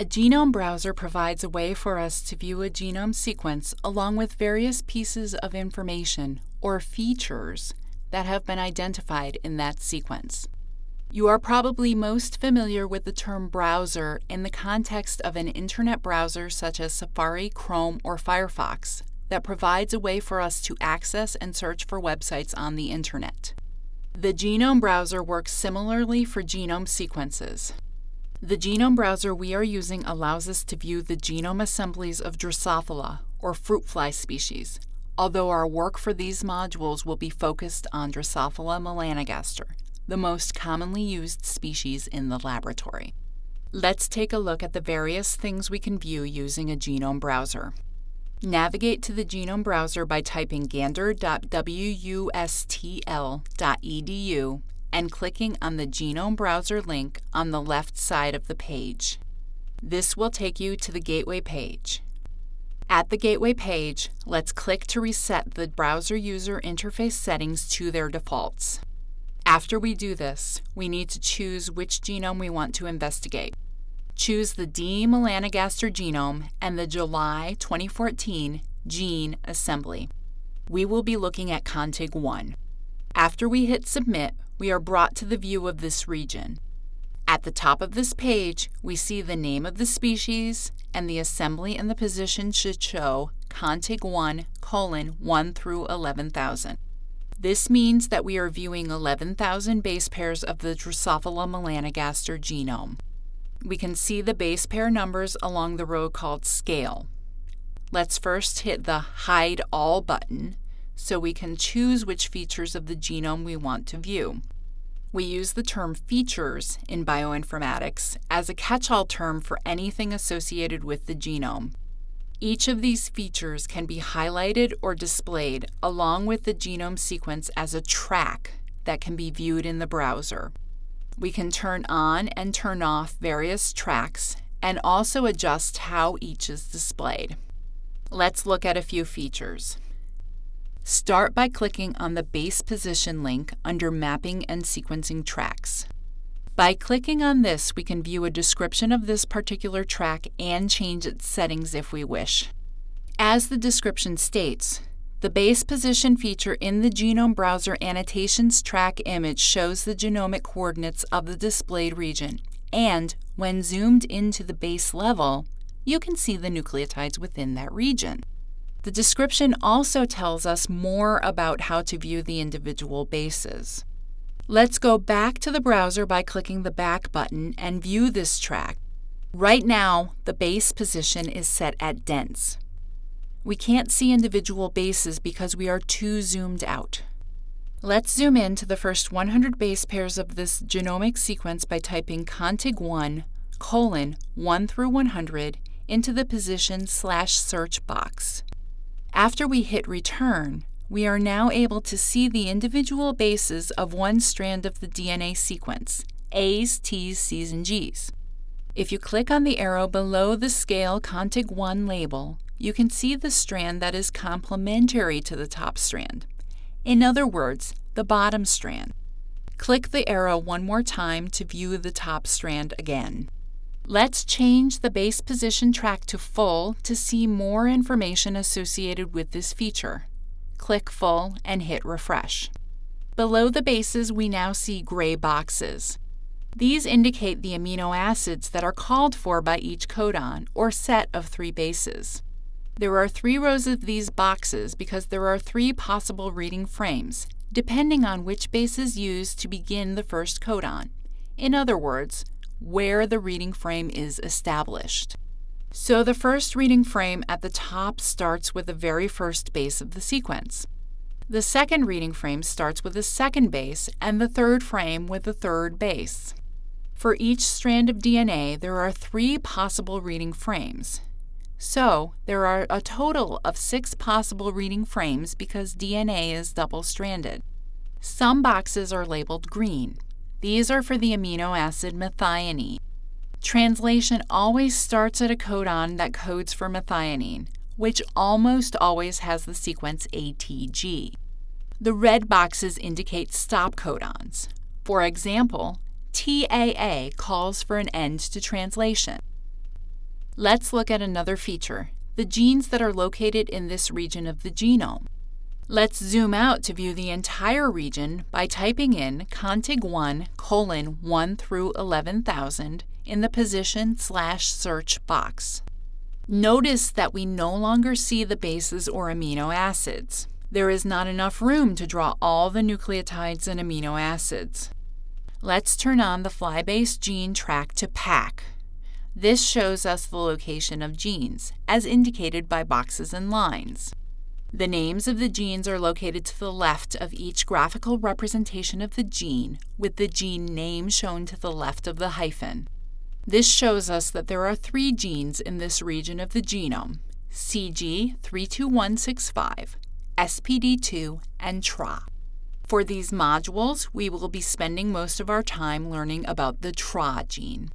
A genome browser provides a way for us to view a genome sequence along with various pieces of information or features that have been identified in that sequence. You are probably most familiar with the term browser in the context of an internet browser such as Safari, Chrome, or Firefox that provides a way for us to access and search for websites on the internet. The genome browser works similarly for genome sequences. The genome browser we are using allows us to view the genome assemblies of Drosophila, or fruit fly species, although our work for these modules will be focused on Drosophila melanogaster, the most commonly used species in the laboratory. Let's take a look at the various things we can view using a genome browser. Navigate to the genome browser by typing gander.wustl.edu and clicking on the Genome Browser link on the left side of the page. This will take you to the Gateway page. At the Gateway page, let's click to reset the browser user interface settings to their defaults. After we do this, we need to choose which genome we want to investigate. Choose the D. melanogaster genome and the July 2014 gene assembly. We will be looking at CONTIG 1. After we hit Submit, we are brought to the view of this region. At the top of this page, we see the name of the species, and the assembly and the position should show CONTIG 1 colon 1 through 11,000. This means that we are viewing 11,000 base pairs of the Drosophila melanogaster genome. We can see the base pair numbers along the row called Scale. Let's first hit the Hide All button so we can choose which features of the genome we want to view. We use the term features in bioinformatics as a catch-all term for anything associated with the genome. Each of these features can be highlighted or displayed along with the genome sequence as a track that can be viewed in the browser. We can turn on and turn off various tracks and also adjust how each is displayed. Let's look at a few features. Start by clicking on the base position link under Mapping and Sequencing Tracks. By clicking on this, we can view a description of this particular track and change its settings if we wish. As the description states, the base position feature in the Genome Browser Annotations track image shows the genomic coordinates of the displayed region, and when zoomed into the base level, you can see the nucleotides within that region. The description also tells us more about how to view the individual bases. Let's go back to the browser by clicking the Back button and view this track. Right now, the base position is set at dense. We can't see individual bases because we are too zoomed out. Let's zoom in to the first 100 base pairs of this genomic sequence by typing contig1 colon 1 through 100 into the position slash search box. After we hit return, we are now able to see the individual bases of one strand of the DNA sequence, A's, T's, C's, and G's. If you click on the arrow below the scale CONTIG 1 label, you can see the strand that is complementary to the top strand. In other words, the bottom strand. Click the arrow one more time to view the top strand again. Let's change the base position track to full to see more information associated with this feature. Click full and hit refresh. Below the bases, we now see gray boxes. These indicate the amino acids that are called for by each codon, or set of three bases. There are three rows of these boxes because there are three possible reading frames, depending on which base is used to begin the first codon. In other words, where the reading frame is established. So the first reading frame at the top starts with the very first base of the sequence. The second reading frame starts with the second base, and the third frame with the third base. For each strand of DNA, there are three possible reading frames. So, there are a total of six possible reading frames because DNA is double stranded. Some boxes are labeled green, these are for the amino acid methionine. Translation always starts at a codon that codes for methionine, which almost always has the sequence ATG. The red boxes indicate stop codons. For example, TAA calls for an end to translation. Let's look at another feature, the genes that are located in this region of the genome. Let's zoom out to view the entire region by typing in contig1 colon 1 through 11,000 in the position slash search box. Notice that we no longer see the bases or amino acids. There is not enough room to draw all the nucleotides and amino acids. Let's turn on the FlyBase gene track to pack. This shows us the location of genes, as indicated by boxes and lines. The names of the genes are located to the left of each graphical representation of the gene, with the gene name shown to the left of the hyphen. This shows us that there are three genes in this region of the genome, CG32165, SPD2, and TRA. For these modules, we will be spending most of our time learning about the TRA gene.